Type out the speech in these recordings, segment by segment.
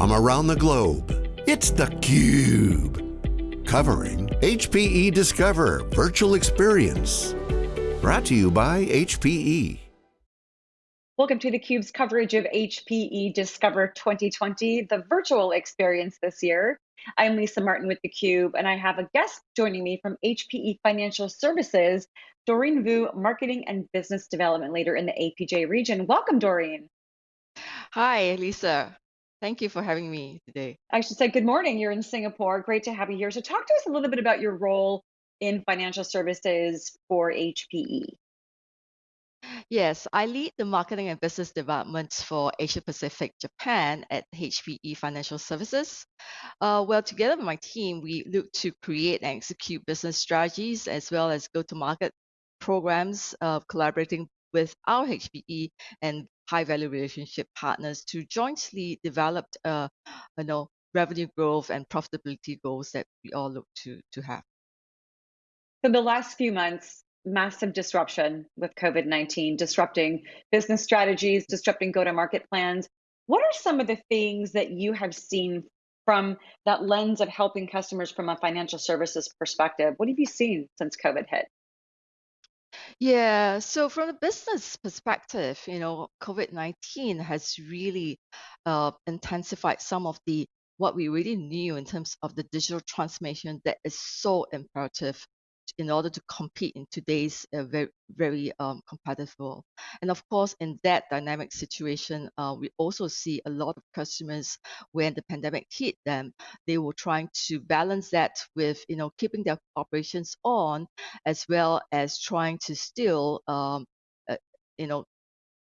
from around the globe. It's theCUBE, covering HPE Discover Virtual Experience. Brought to you by HPE. Welcome to theCUBE's coverage of HPE Discover 2020, the virtual experience this year. I'm Lisa Martin with theCUBE, and I have a guest joining me from HPE Financial Services, Doreen Vu, Marketing and Business Development Leader in the APJ region. Welcome, Doreen. Hi, Lisa. Thank you for having me today. I should say good morning. You're in Singapore. Great to have you here. So talk to us a little bit about your role in financial services for HPE. Yes, I lead the marketing and business development for Asia Pacific Japan at HPE Financial Services. Uh, well, together with my team, we look to create and execute business strategies as well as go to market programs, uh, collaborating with our HPE and high value relationship partners to jointly develop uh, you know, revenue growth and profitability goals that we all look to, to have. So the last few months, massive disruption with COVID 19, disrupting business strategies, disrupting go to market plans. What are some of the things that you have seen from that lens of helping customers from a financial services perspective? What have you seen since COVID hit? Yeah, so from the business perspective, you know, COVID-19 has really uh, intensified some of the what we really knew in terms of the digital transformation that is so imperative in order to compete in today's uh, very very um, competitive world. And of course, in that dynamic situation, uh, we also see a lot of customers when the pandemic hit them, they were trying to balance that with you know keeping their operations on, as well as trying to still um, uh, you know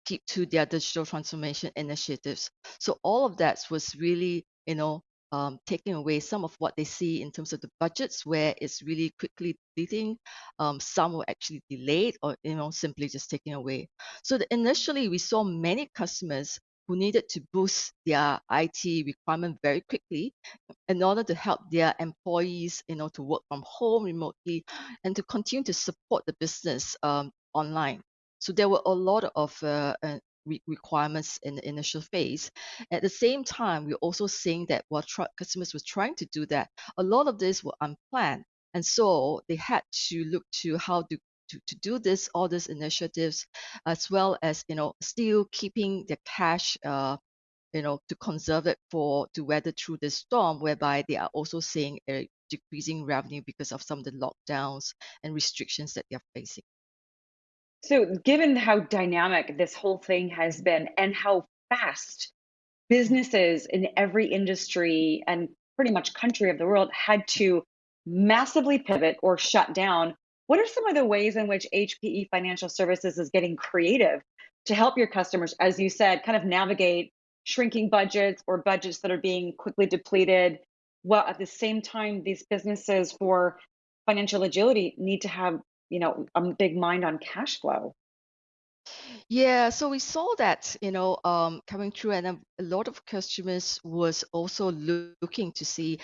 keep to their digital transformation initiatives. So all of that was really you know um, taking away some of what they see in terms of the budgets where it's really quickly depleting. Um, some were actually delayed or you know simply just taken away. So the, initially we saw many customers who needed to boost their IT requirement very quickly in order to help their employees, you know, to work from home remotely and to continue to support the business um, online. So there were a lot of uh, uh, re- requirements in the initial phase. At the same time, we're also seeing that while tr- customers were trying to do that, a lot of this were unplanned. And so they had to look to how to to, to do this all these initiatives as well as you know still keeping the cash uh, you know to conserve it for to weather through this storm whereby they are also seeing a decreasing revenue because of some of the lockdowns and restrictions that they're facing so, given how dynamic this whole thing has been and how fast businesses in every industry and pretty much country of the world had to massively pivot or shut down, what are some of the ways in which HPE Financial Services is getting creative to help your customers, as you said, kind of navigate shrinking budgets or budgets that are being quickly depleted? While at the same time, these businesses for financial agility need to have you know, a big mind on cash flow. Yeah, so we saw that, you know, um, coming through, and a lot of customers was also looking to see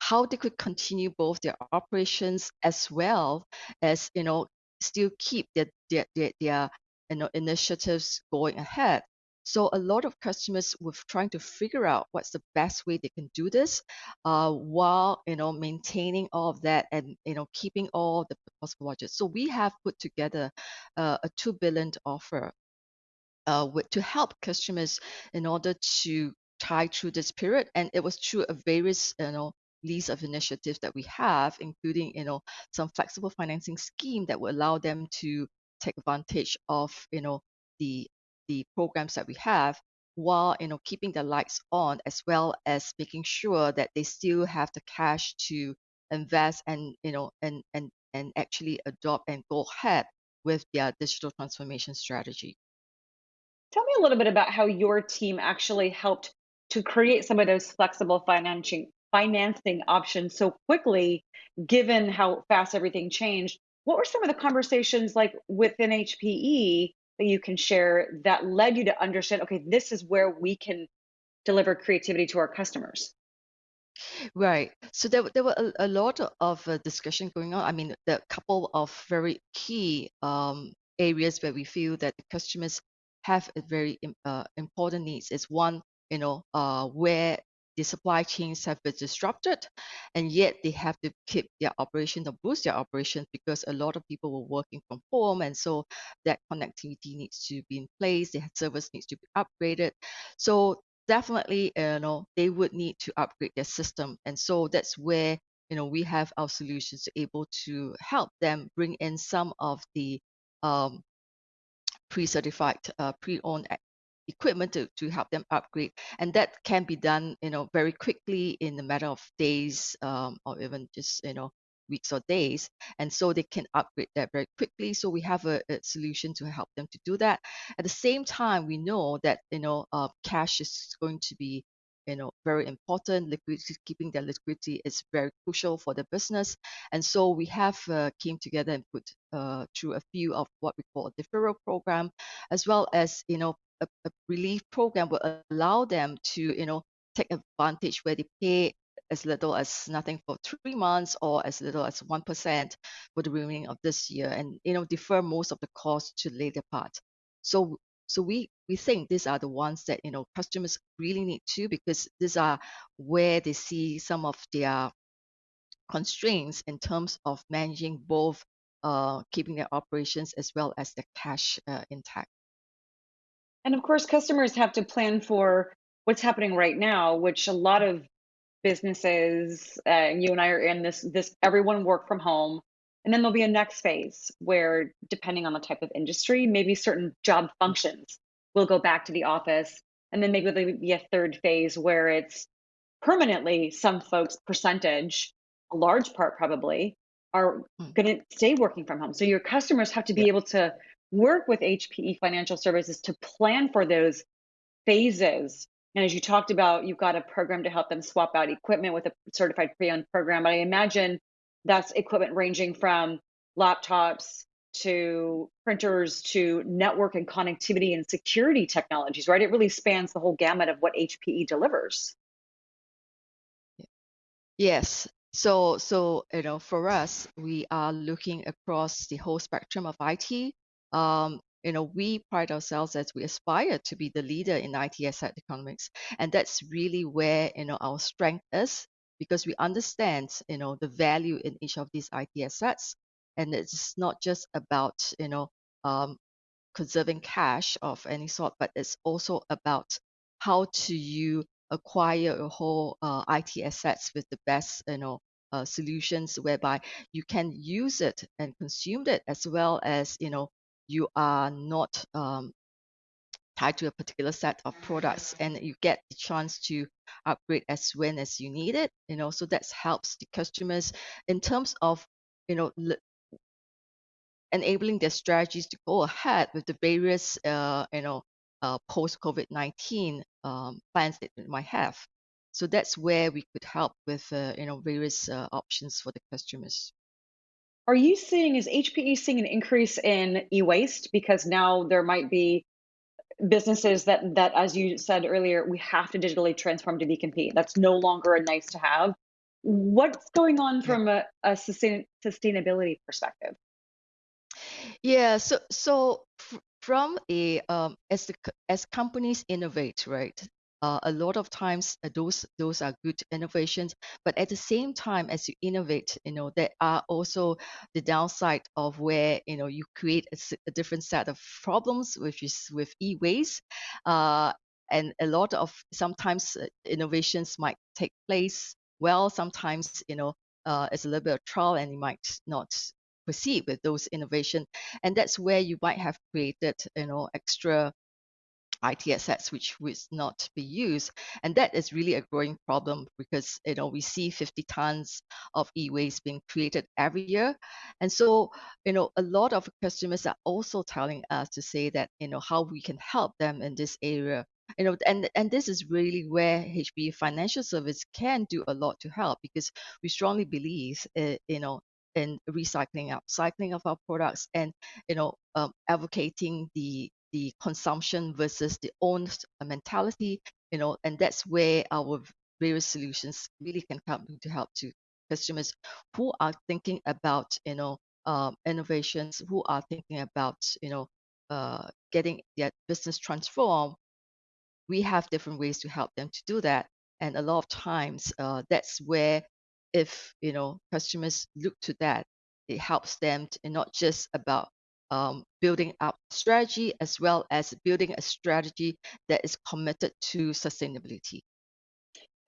how they could continue both their operations as well as, you know, still keep their their their, their you know initiatives going ahead. So a lot of customers were trying to figure out what's the best way they can do this, uh, while you know maintaining all of that and you know keeping all the possible budgets. So we have put together uh, a two billion offer uh, with, to help customers in order to tie through this period, and it was through a various you know list of initiatives that we have, including you know some flexible financing scheme that will allow them to take advantage of you know the the programs that we have while you know keeping the lights on as well as making sure that they still have the cash to invest and you know and and and actually adopt and go ahead with their digital transformation strategy. Tell me a little bit about how your team actually helped to create some of those flexible financing financing options so quickly given how fast everything changed. What were some of the conversations like within HPE that you can share that led you to understand okay this is where we can deliver creativity to our customers Right. So there, there were a, a lot of uh, discussion going on. I mean, the couple of very key um, areas where we feel that the customers have a very uh, important needs is one, you know, uh, where the supply chains have been disrupted, and yet they have to keep their operation or boost their operation because a lot of people were working from home, and so that connectivity needs to be in place. The service needs to be upgraded. So definitely, you know, they would need to upgrade their system, and so that's where you know we have our solutions able to help them bring in some of the um, pre-certified, uh, pre-owned equipment to, to help them upgrade. And that can be done you know very quickly in a matter of days um, or even just you know weeks or days. And so they can upgrade that very quickly. So we have a, a solution to help them to do that. At the same time we know that you know uh, cash is going to be you know very important. Liquidity keeping their liquidity is very crucial for the business. And so we have uh, came together and put uh, through a few of what we call a deferral program as well as you know a, a relief program will allow them to you know take advantage where they pay as little as nothing for three months or as little as 1% for the remaining of this year and you know defer most of the cost to later part so so we we think these are the ones that you know customers really need to because these are where they see some of their constraints in terms of managing both uh, keeping their operations as well as their cash uh, intact. And of course, customers have to plan for what's happening right now, which a lot of businesses, uh, and you and I are in this. This everyone work from home, and then there'll be a next phase where, depending on the type of industry, maybe certain job functions will go back to the office. And then maybe there'll be a third phase where it's permanently some folks' percentage, a large part probably, are Mm. going to stay working from home. So your customers have to be Yeah. able to work with HPE Financial Services to plan for those phases. And as you talked about, you've got a program to help them swap out equipment with a certified pre-owned program. But I imagine that's equipment ranging from laptops to printers to network and connectivity and security technologies, right? It really spans the whole gamut of what HPE delivers. Yes. So, so you know, for us, we are looking across the whole spectrum of IT. Um, you know, we pride ourselves as we aspire to be the leader in IT asset economics, and that's really where you know our strength is because we understand you know the value in each of these IT assets, and it's not just about you know um, conserving cash of any sort, but it's also about how to you acquire a whole uh, IT assets with the best, you know, uh, solutions whereby you can use it and consume it as well as, you know, you are not um, tied to a particular set of products and you get the chance to upgrade as when as you need it, you know, so that helps the customers in terms of, you know, enabling their strategies to go ahead with the various, uh, you know, uh, post COVID 19 um, plans that they might have. So that's where we could help with, uh, you know, various uh, options for the customers. Are you seeing, is HPE seeing an increase in e-waste? Because now there might be businesses that, that, as you said earlier, we have to digitally transform to be compete. That's no longer a nice to have. What's going on from a, a sustain, sustainability perspective? Yeah, so so from a um, as the as companies innovate, right? Uh, a lot of times uh, those those are good innovations, but at the same time as you innovate, you know there are also the downside of where you know you create a different set of problems, which is with e-waste, uh, and a lot of sometimes uh, innovations might take place well, sometimes you know uh, it's a little bit of trial and you might not proceed with those innovation and that's where you might have created you know extra IT assets which would not be used. And that is really a growing problem because you know we see 50 tons of e-waste being created every year. And so, you know, a lot of customers are also telling us to say that, you know, how we can help them in this area. You know, and and this is really where HPE Financial Service can do a lot to help because we strongly believe, uh, you know, in recycling, upcycling of our products, and you know, um, advocating the the consumption versus the own mentality, you know, and that's where our various solutions really can come to help to customers who are thinking about, you know, um, innovations, who are thinking about, you know, uh, getting their business transformed. We have different ways to help them to do that. And a lot of times, uh, that's where if you know customers look to that, it helps them to, and not just about um, building up strategy as well as building a strategy that is committed to sustainability.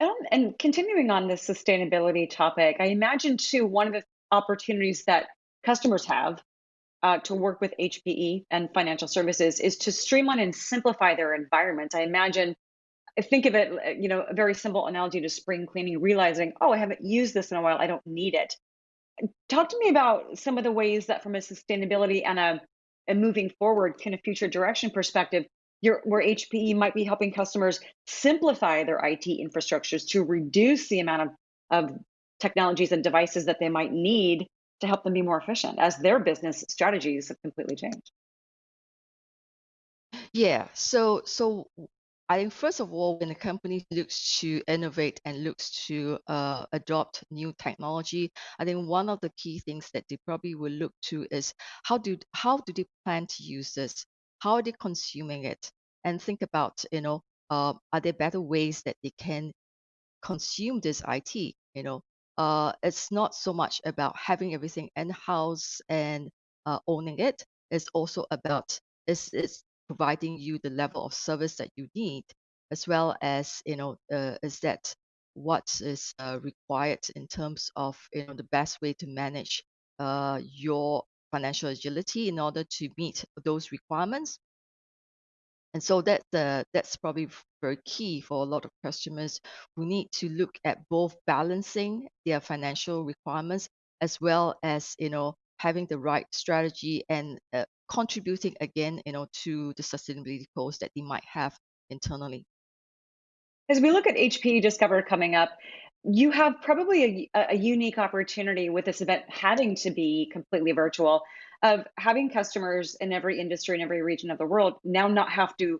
Um, and continuing on the sustainability topic, I imagine too one of the opportunities that customers have uh, to work with HPE and financial services is to streamline and simplify their environments. I imagine, think of it, you know, a very simple analogy to spring cleaning, realizing, oh, I haven't used this in a while, I don't need it. Talk to me about some of the ways that, from a sustainability and a, a moving forward kind of future direction perspective, your, where HPE might be helping customers simplify their IT infrastructures to reduce the amount of, of technologies and devices that they might need to help them be more efficient as their business strategies have completely changed. Yeah. So so I think first of all, when a company looks to innovate and looks to uh, adopt new technology, I think one of the key things that they probably will look to is how do how do they plan to use this? How are they consuming it? And think about, you know, uh, are there better ways that they can consume this IT? You know, uh, it's not so much about having everything in-house and uh, owning it. It's also about it's, it's providing you the level of service that you need, as well as you know uh, is that what is uh, required in terms of you know the best way to manage uh, your financial agility in order to meet those requirements? And so that uh, that's probably very key for a lot of customers who need to look at both balancing their financial requirements as well as you know having the right strategy and uh, contributing again you know to the sustainability goals that they might have internally. As we look at HPE Discover coming up, you have probably a, a unique opportunity with this event having to be completely virtual of having customers in every industry in every region of the world now not have to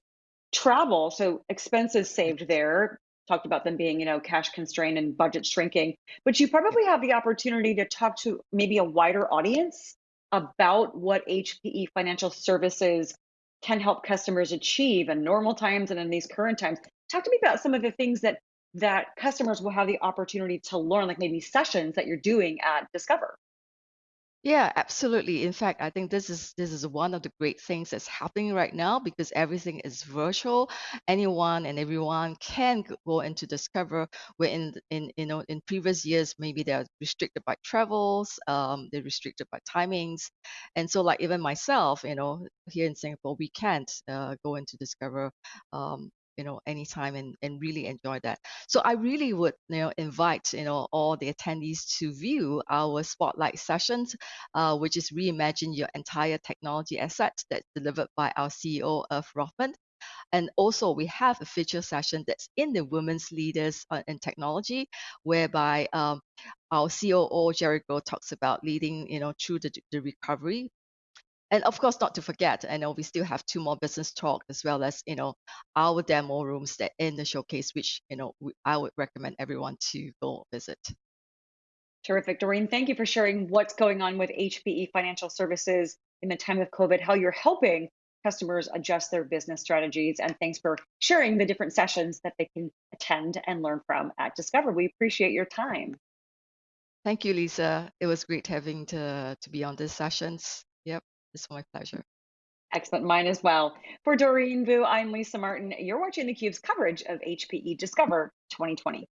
travel so expenses mm. saved there. Talked about them being you know cash constrained and budget shrinking but you probably have the opportunity to talk to maybe a wider audience about what hpe financial services can help customers achieve in normal times and in these current times. Talk to me about some of the things that that customers will have the opportunity to learn like maybe sessions that you're doing at discover Yeah, absolutely. In fact, I think this is this is one of the great things that's happening right now because everything is virtual. Anyone and everyone can go into Discover. Where in in you know in previous years maybe they're restricted by travels, um, they're restricted by timings, and so like even myself, you know, here in Singapore, we can't uh, go into Discover. Um, you know anytime and, and really enjoy that. So i really would you know invite you know all the attendees to view our spotlight sessions uh, which is reimagine your entire technology asset that's delivered by our ceo Irv Rothman. And also we have a feature session that's in the women's leaders uh, in technology whereby um, our coo jerry Goh talks about leading you know through the, the recovery and of course not to forget i know we still have two more business talk as well as you know our demo rooms that in the showcase which you know we, i would recommend everyone to go visit Terrific. Doreen, thank you for sharing what's going on with HPE Financial Services in the time of COVID, how you're helping customers adjust their business strategies. And thanks for sharing the different sessions that they can attend and learn from at Discover. We appreciate your time. thank you lisa it was great having to to be on these sessions yep it's my pleasure Excellent. Mine as well. For Doreen Vu, I'm Lisa Martin. You're watching theCUBE's coverage of HPE Discover 2020.